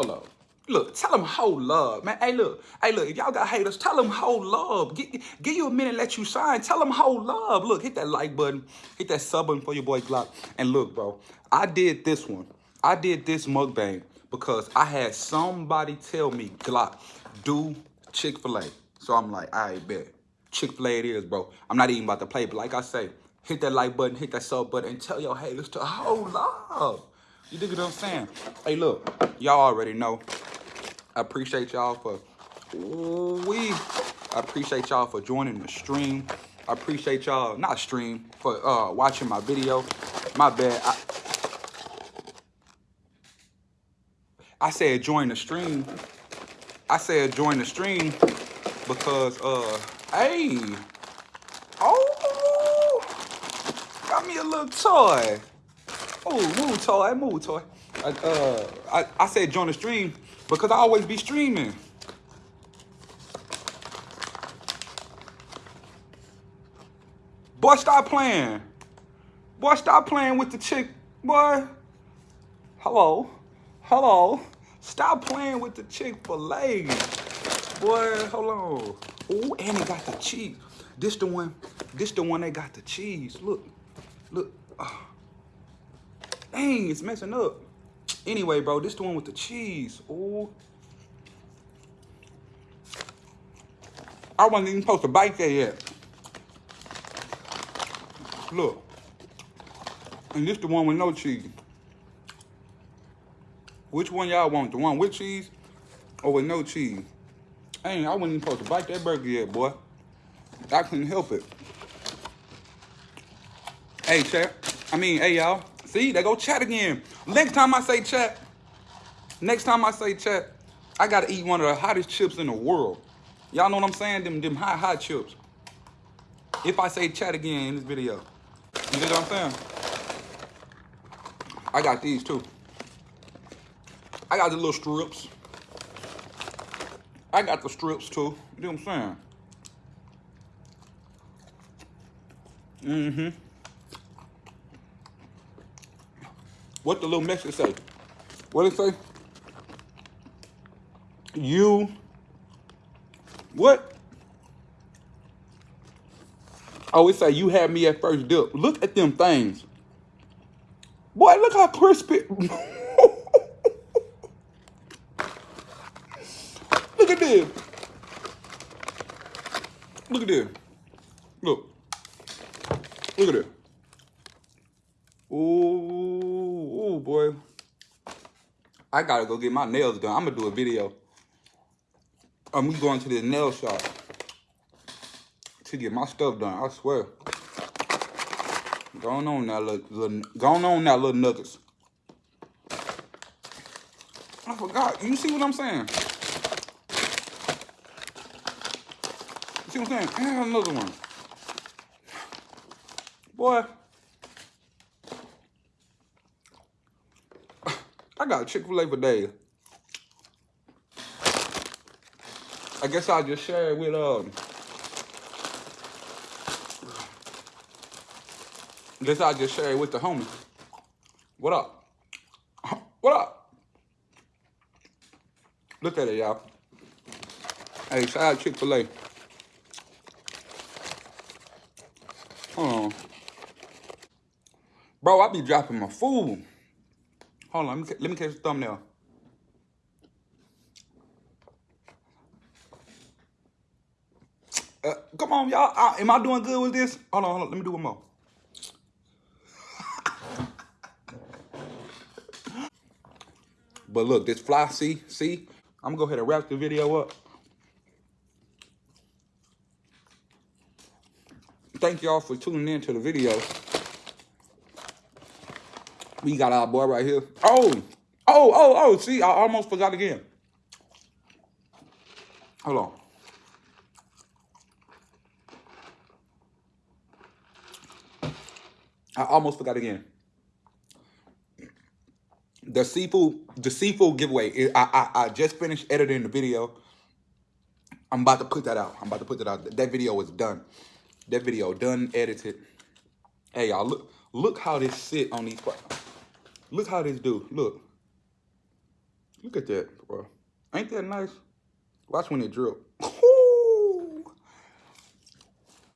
Hold up. Look, tell them whole love, man. Hey, look. Hey, look. If y'all got haters, tell them whole love. Get, give you a minute, let you shine. Tell them whole love. Look, hit that like button. Hit that sub button for your boy Glock. And look, bro. I did this one. I did this mukbang because I had somebody tell me, Glock, do Chick-fil-A. So I'm like, I bet. Chick-fil-A it is, bro. I'm not even about to play, but like I say, hit that like button, hit that sub button, and tell your haters to hold love. You dig what I'm saying? Hey, look, y'all already know. I appreciate y'all for we. I appreciate y'all for joining the stream. I appreciate y'all, not stream, for uh, watching my video. My bad. I, I said join the stream. I said join the stream because, uh, hey, oh, got me a little toy. Oh, move toy, move toy. I, uh, I, I said join the stream because I always be streaming. Boy, stop playing. Boy, stop playing with the chick. Boy, hello, hello. Stop playing with the Chick-fil-A. Boy, hold on. Oh, and it got the cheese. This the one, this the one that got the cheese. Look, look. Oh. Dang, it's messing up. Anyway, bro, this the one with the cheese. Oh. I wasn't even supposed to bite that yet. Look. And this the one with no cheese. Which one y'all want? The one with cheese or with no cheese? Ain't I wasn't even supposed to bite that burger yet, boy. I couldn't help it. Hey, chat. I mean, hey, y'all. See, they go chat again. Next time I say chat, next time I say chat, I gotta eat one of the hottest chips in the world. Y'all know what I'm saying? Them, them hot, hot chips. If I say chat again in this video. You know what I'm saying? I got these too. I got the little strips. I got the strips too. You know what I'm saying? Mm-hmm. What the little message say? What it say? You. What? Oh, it say you had me at first dip. Look at them things. Boy, look how crispy. look at this. Look at this. Look. Look at it. Ooh, ooh, boy. I gotta go get my nails done. I'm gonna do a video. I'm going to this nail shop to get my stuff done. I swear. Going on that little, little going on now, little nuggets. I forgot. You see what I'm saying? You see what I'm saying? And another one. Boy. I got Chick-fil-A for days. I guess I'll just share it with um Guess I'll just share it with the homie. What up? What up? Look at it, y'all. Hey, shout out Chick-fil-A. Hold on. Bro, I be dropping my food. Hold on, let me, let me catch the thumbnail. Uh, come on, y'all. Uh, am I doing good with this? Hold on, hold on. Let me do one more. But look, this fly, see, see? I'm gonna go ahead and wrap the video up. Thank y'all for tuning in to the video. We got our boy right here. Oh, oh, oh, oh, see, I almost forgot again. Hold on. I almost forgot again the seafood the seafood giveaway. I, I I just finished editing the video. I'm about to put that out. I'm about to put that out. That video is done. That video done edited. Hey y'all, look look how this sit on these. Look how this do. Look. Look at that, bro. Ain't that nice? Watch when it drip.